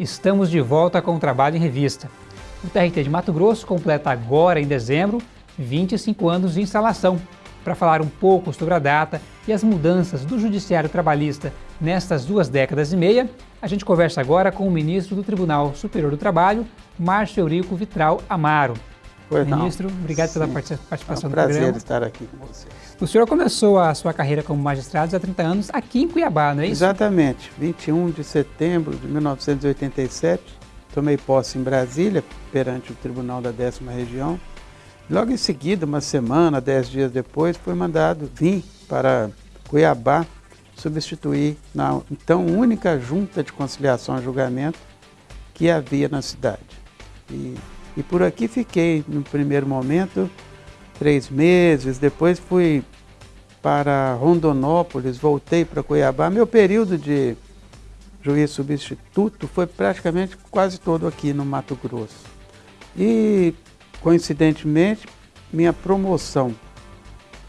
Estamos de volta com o Trabalho em Revista. O TRT de Mato Grosso completa agora, em dezembro, 25 anos de instalação. Para falar um pouco sobre a data e as mudanças do Judiciário Trabalhista nestas duas décadas e meia, a gente conversa agora com o ministro do Tribunal Superior do Trabalho, Márcio Eurico Vitral Amaro. Pois Ministro, não. obrigado Sim. pela participação é um no prazer programa. estar aqui com você. O senhor começou a sua carreira como magistrado há 30 anos aqui em Cuiabá, não é isso? Exatamente, 21 de setembro de 1987, tomei posse em Brasília, perante o Tribunal da Décima Região. Logo em seguida, uma semana, dez dias depois, fui mandado vir para Cuiabá substituir na então única junta de conciliação e julgamento que havia na cidade. E, e por aqui fiquei, no primeiro momento, três meses, depois fui para Rondonópolis, voltei para Cuiabá. Meu período de juiz substituto foi praticamente quase todo aqui no Mato Grosso. E, coincidentemente, minha promoção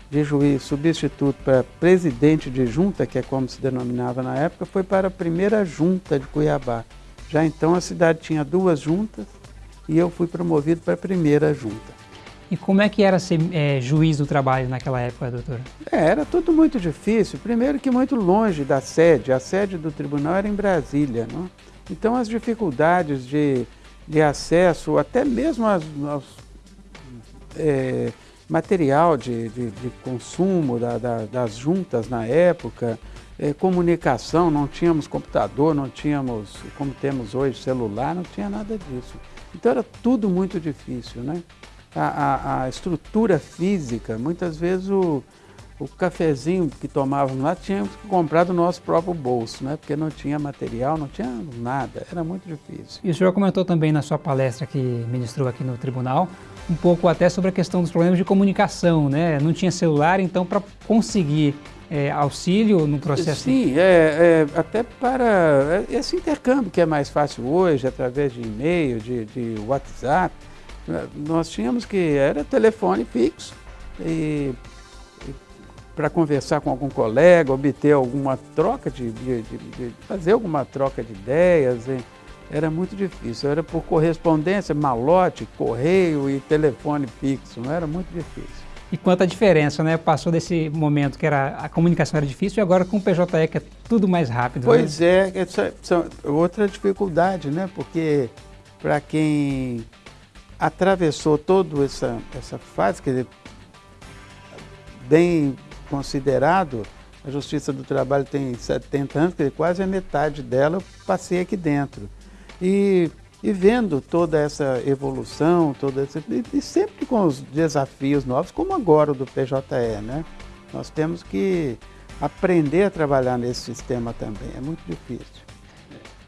de juiz substituto para presidente de junta, que é como se denominava na época, foi para a primeira junta de Cuiabá. Já então a cidade tinha duas juntas e eu fui promovido para a primeira junta. E como é que era ser é, juiz do trabalho naquela época, doutor? É, era tudo muito difícil. Primeiro que muito longe da sede. A sede do tribunal era em Brasília. Não? Então as dificuldades de, de acesso, até mesmo aos, aos é, material de, de, de consumo da, da, das juntas na época, é, comunicação, não tínhamos computador, não tínhamos, como temos hoje, celular, não tinha nada disso. Então era tudo muito difícil, né? A, a, a estrutura física, muitas vezes o, o cafezinho que tomávamos lá tínhamos que comprar do nosso próprio bolso, né? Porque não tinha material, não tinha nada, era muito difícil. E o senhor comentou também na sua palestra que ministrou aqui no tribunal, um pouco até sobre a questão dos problemas de comunicação, né? Não tinha celular, então para conseguir é, auxílio no processo... Sim, é, é, até para esse intercâmbio que é mais fácil hoje, através de e-mail, de, de WhatsApp, nós tínhamos que, era telefone fixo, e, e para conversar com algum colega, obter alguma troca de, de, de, de fazer alguma troca de ideias, e, era muito difícil, era por correspondência, malote, correio e telefone fixo, não era muito difícil. E quanta diferença, né? Passou desse momento que era, a comunicação era difícil e agora com o PJE que é tudo mais rápido. Pois né? é, essa, essa outra dificuldade, né? Porque para quem atravessou toda essa, essa fase, quer dizer, bem considerado, a Justiça do Trabalho tem 70 anos, quer dizer, quase a metade dela eu passei aqui dentro. E, e vendo toda essa evolução, toda essa, e, e sempre com os desafios novos, como agora o do PJE, né? Nós temos que aprender a trabalhar nesse sistema também, é muito difícil.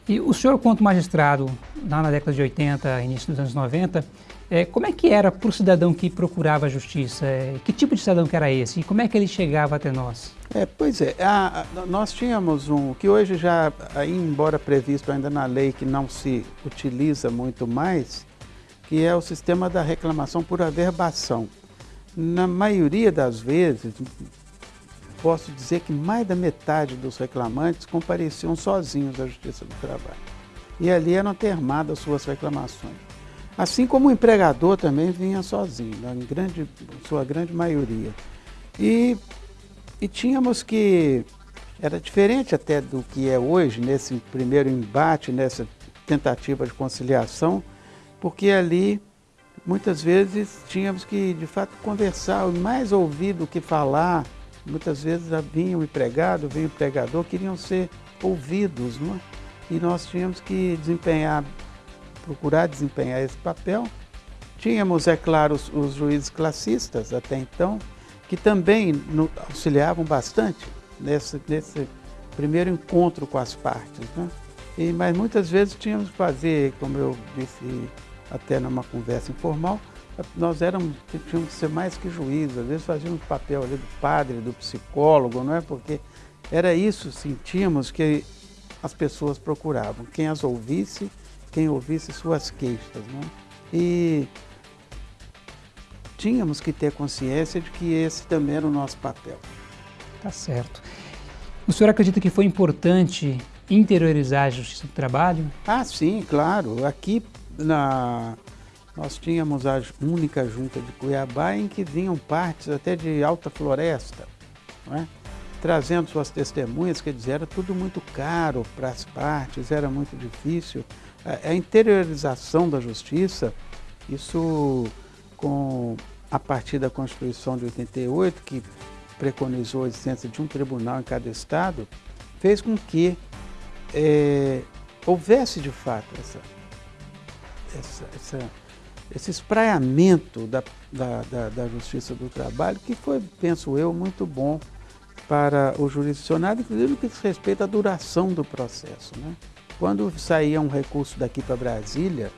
E o senhor, quanto magistrado, lá na década de 80, início dos anos 90, é, como é que era para o cidadão que procurava a justiça? É, que tipo de cidadão que era esse? E como é que ele chegava até nós? É, pois é, a, a, nós tínhamos um, que hoje já, embora previsto ainda na lei que não se utiliza muito mais, que é o sistema da reclamação por averbação. Na maioria das vezes, posso dizer que mais da metade dos reclamantes compareciam sozinhos à Justiça do Trabalho. E ali eram termadas suas reclamações. Assim como o empregador também vinha sozinho, em grande, sua grande maioria. E, e tínhamos que, era diferente até do que é hoje, nesse primeiro embate, nessa tentativa de conciliação, porque ali muitas vezes tínhamos que, de fato, conversar, mais ouvir do que falar. Muitas vezes vinha o empregado, vinha o empregador, queriam ser ouvidos, é? E nós tínhamos que desempenhar procurar desempenhar esse papel. Tínhamos, é claro, os, os juízes classistas até então, que também no, auxiliavam bastante nesse, nesse primeiro encontro com as partes. Né? E, mas muitas vezes tínhamos que fazer, como eu disse até numa conversa informal, nós éramos, tínhamos que ser mais que juízes, às vezes fazíamos o papel ali do padre, do psicólogo, não é? Porque era isso, sentíamos que as pessoas procuravam, quem as ouvisse quem ouvisse suas queixas. Né? E tínhamos que ter consciência de que esse também era o nosso papel. Tá certo. O senhor acredita que foi importante interiorizar a Justiça do Trabalho? Ah, sim, claro. Aqui na, nós tínhamos a única junta de Cuiabá em que vinham partes até de alta floresta, é? Trazendo suas testemunhas, quer dizer, era tudo muito caro para as partes, era muito difícil. A, a interiorização da justiça, isso com a partir da Constituição de 88, que preconizou a existência de um tribunal em cada estado, fez com que é, houvesse de fato essa, essa, essa, esse espraiamento da, da, da, da, justiça do trabalho, que foi, penso eu, muito bom para o jurisdicionado, inclusive no que diz respeito à duração do processo. Né? Quando saía um recurso daqui para Brasília,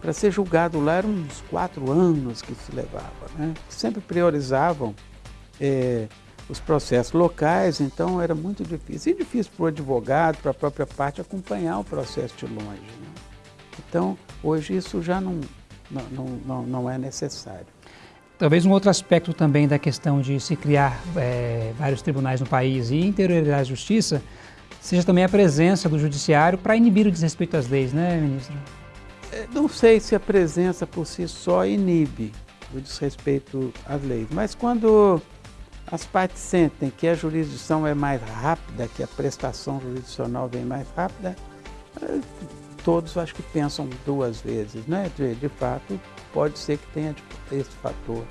para ser julgado lá eram uns quatro anos que se levava. Né? Sempre priorizavam é, os processos locais, então era muito difícil. E difícil para o advogado, para a própria parte, acompanhar o processo de longe. Né? Então, hoje isso já não, não, não, não é necessário. Talvez um outro aspecto também da questão de se criar é, vários tribunais no país e interiorizar a justiça seja também a presença do judiciário para inibir o desrespeito às leis, né, ministro? É, não sei se a presença por si só inibe o desrespeito às leis, mas quando as partes sentem que a jurisdição é mais rápida, que a prestação jurisdicional vem mais rápida, todos acho que pensam duas vezes, né? De, de fato, pode ser que tenha esse fator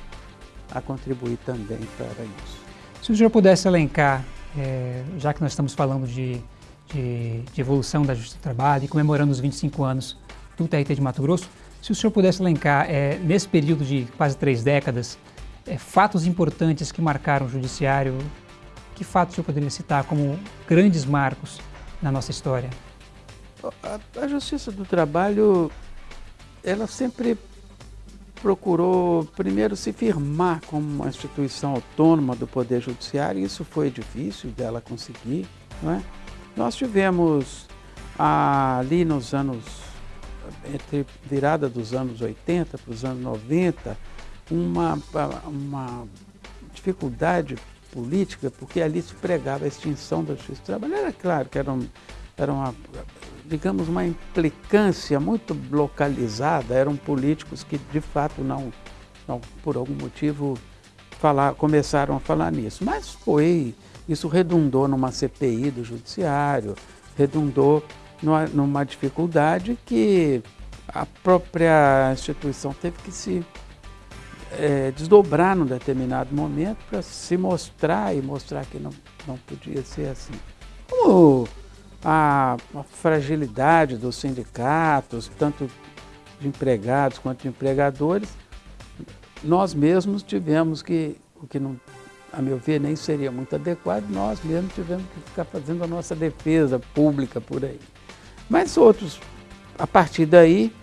a contribuir também para isso. Se o senhor pudesse elencar, é, já que nós estamos falando de, de, de, evolução da Justiça do Trabalho e comemorando os 25 anos do TRT de Mato Grosso, se o senhor pudesse elencar, é, nesse período de quase três décadas, é, fatos importantes que marcaram o Judiciário, que fatos o senhor poderia citar como grandes marcos na nossa história? A, a Justiça do Trabalho, ela sempre procurou primeiro se firmar como uma instituição autônoma do Poder Judiciário, e isso foi difícil dela conseguir. Não é? Nós tivemos ali nos anos, entre virada dos anos 80 para os anos 90, uma, uma dificuldade política, porque ali se pregava a extinção da justiça do trabalho. Era claro que era, um, era uma digamos, uma implicância muito localizada, eram políticos que de fato não, não por algum motivo, falar, começaram a falar nisso. Mas foi, isso redundou numa CPI do judiciário, redundou numa, numa dificuldade que a própria instituição teve que se é, desdobrar num determinado momento para se mostrar e mostrar que não, não podia ser assim. Como a, fragilidade dos sindicatos, tanto de empregados quanto de empregadores, nós mesmos tivemos que, o que não, a meu ver nem seria muito adequado, nós mesmos tivemos que ficar fazendo a nossa defesa pública por aí. Mas outros, a partir daí,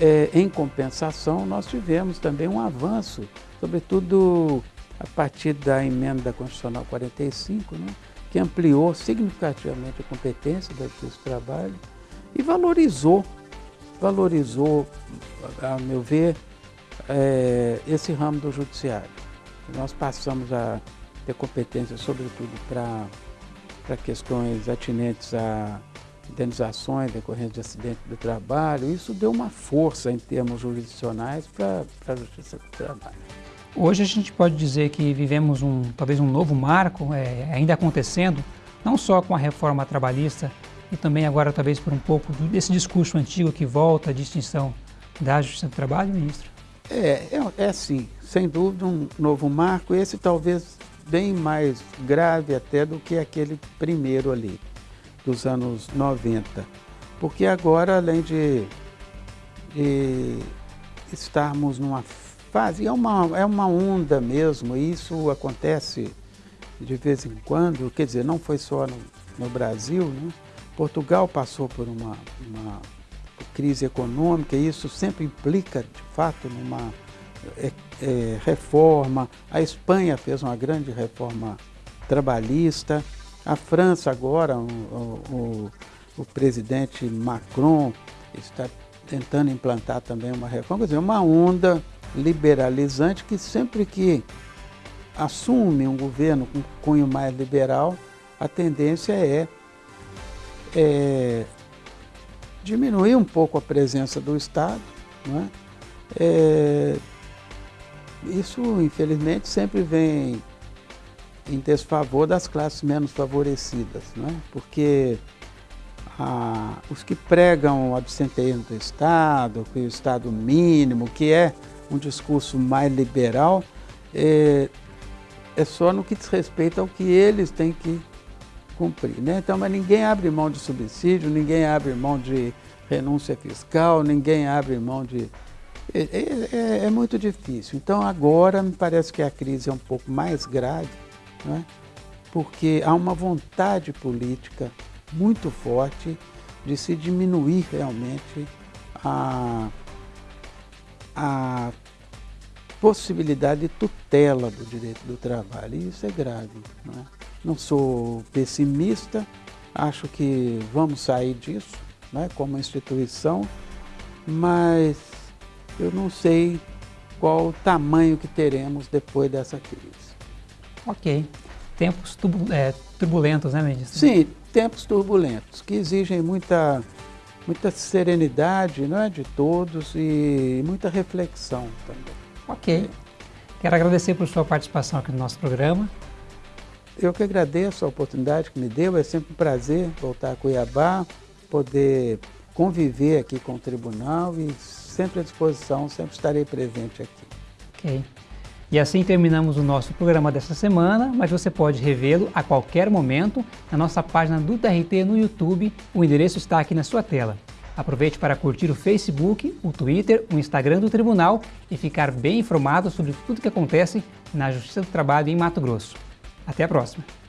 é, em compensação, nós tivemos também um avanço, sobretudo a partir da emenda constitucional 45, né? Que ampliou significativamente a competência da Justiça do Trabalho e valorizou, valorizou, a meu ver, é, esse ramo do judiciário. Nós passamos a ter competência, sobretudo, para questões atinentes a indenizações decorrentes de acidente do trabalho. Isso deu uma força em termos jurisdicionais para a Justiça do Trabalho. Hoje a gente pode dizer que vivemos um, talvez um novo marco, é, ainda acontecendo, não só com a reforma trabalhista, e também agora talvez por um pouco desse discurso antigo que volta à distinção da Justiça do Trabalho, ministro? É, é, é sim, sem dúvida um novo marco, esse talvez bem mais grave até do que aquele primeiro ali, dos anos 90. Porque agora, além de, de estarmos numa fase. É uma, é uma onda mesmo, e isso acontece de vez em quando, quer dizer, não foi só no, no Brasil, né? Portugal passou por uma, uma, crise econômica e isso sempre implica, de fato, numa é, é, reforma. A Espanha fez uma grande reforma trabalhista. A França agora, o, o, o presidente Macron está tentando implantar também uma reforma, quer dizer, uma onda liberalizante que sempre que assume um governo com cunho mais liberal, a tendência é, é, diminuir um pouco a presença do Estado. É? É, isso, infelizmente, sempre vem em desfavor das classes menos favorecidas, é? porque ah, os que pregam o absenteísmo do Estado, que o Estado mínimo, que é um discurso mais liberal, é, é só no que diz respeito ao que eles têm que cumprir. Né? Então, mas ninguém abre mão de subsídio, ninguém abre mão de renúncia fiscal, ninguém abre mão de... É, é, é, é muito difícil. Então, agora me parece que a crise é um pouco mais grave, né? porque há uma vontade política muito forte de se diminuir realmente a, a possibilidade de tutela do direito do trabalho. E isso é grave. Não, é? não sou pessimista, acho que vamos sair disso né, como instituição, mas eu não sei qual o tamanho que teremos depois dessa crise. Ok. Tempos é, turbulentos, né, Mendes? Sim, tempos turbulentos, que exigem muita, muita serenidade né, de todos e muita reflexão também. Ok. Quero agradecer por sua participação aqui no nosso programa. Eu que agradeço a oportunidade que me deu, é sempre um prazer voltar a Cuiabá, poder conviver aqui com o tribunal e sempre à disposição, sempre estarei presente aqui. Ok. E assim terminamos o nosso programa desta semana, mas você pode revê-lo a qualquer momento na nossa página do TRT no YouTube, o endereço está aqui na sua tela. Aproveite para curtir o Facebook, o Twitter, o Instagram do Tribunal e ficar bem informado sobre tudo o que acontece na Justiça do Trabalho em Mato Grosso. Até a próxima!